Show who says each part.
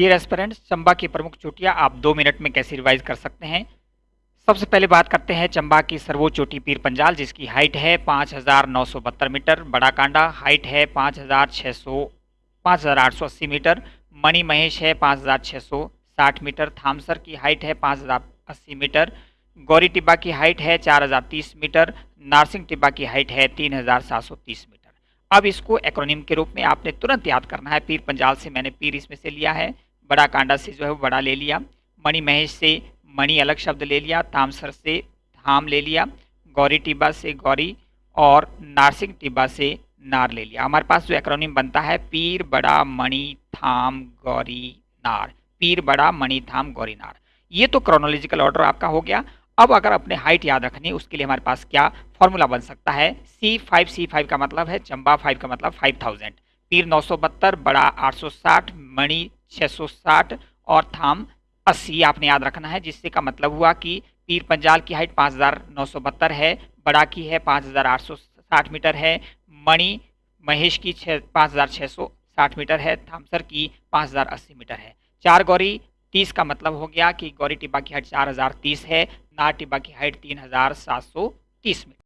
Speaker 1: Dear aspirants Chamba की प्रमुख चोटियाँ आप दो मिनट में कैसे रिवाइज कर सकते हैं? सबसे पहले बात करते हैं चंबा की सर्वोच्च चोटी पीर पंजाल, जिसकी हाइट है पाँच हज़ार नौ सौ बहत्तर मीटर, बड़ा कांडा, हाइट है पाँच हज़ार छः सौ, पाँच हज़ार आठ सौ अस्सी मीटर, मणि महेश है पाँच हज़ार छः सौ साठ मीटर, थामसर की हाइट है पाँच हज़ार अस्सी मीटर, गौरी टिब्बा की हाइट है चार हज़ार तीस मीटर, नारसिंह टिब्बा की हाइट है तीन हज़ार सात सौ तीस मीटर। अब इसको एक्रोनिम के रूप में आपने तुरंत याद करना है, पीर पंजाल से मैंने पीर इसमें से लिया है। बड़ा कांडा से जो है वो बड़ा ले लिया। मणि महेश से मणि अलग शब्द ले लिया तामसर से धाम ले लिया, गौरी टिब्बा से गौरी और नारसिंह टिब्बा से नार ले लिया। हमारे पास जो एक्रोनिम बनता है, पीर, बड़ा, मणि, थाम, गौरी, नार। पीर, बड़ा, मणि, थाम, गौरी, नार। ये तो क्रोनोलॉजिकल ऑर्डर आपका हो गया। अब अगर अपने हाइट याद रखनी, उसके लिए हमारे पास क्या फॉर्मूला बन सकता है? सी फाइव सी फाइव का मतलब है, चंबा फाइव का मतलब फाइव थाउज़ेंड पीर नौ सौ बहत्तर, बड़ा आठ सौ साठ, मणि छः सौ साठ और थाम अस्सी आपने याद रखना है, जिससे का मतलब हुआ कि पीर पंजाल की हाइट पाँच हज़ार नौ सौ बहत्तर है, बड़ा की है पाँच हज़ार आठ सौ साठ मीटर है, मणि महेश की छः पाँच हज़ार छः सौ साठ मीटर है थामसर की पाँच हज़ार अस्सी मीटर है। चार गौरी, तीस का मतलब हो गया कि गौरी टिब्बा की हाइट चार हज़ार तीस है, नार टिब्बा की हाइट तीन हज़ार सात सौ तीस मीटर।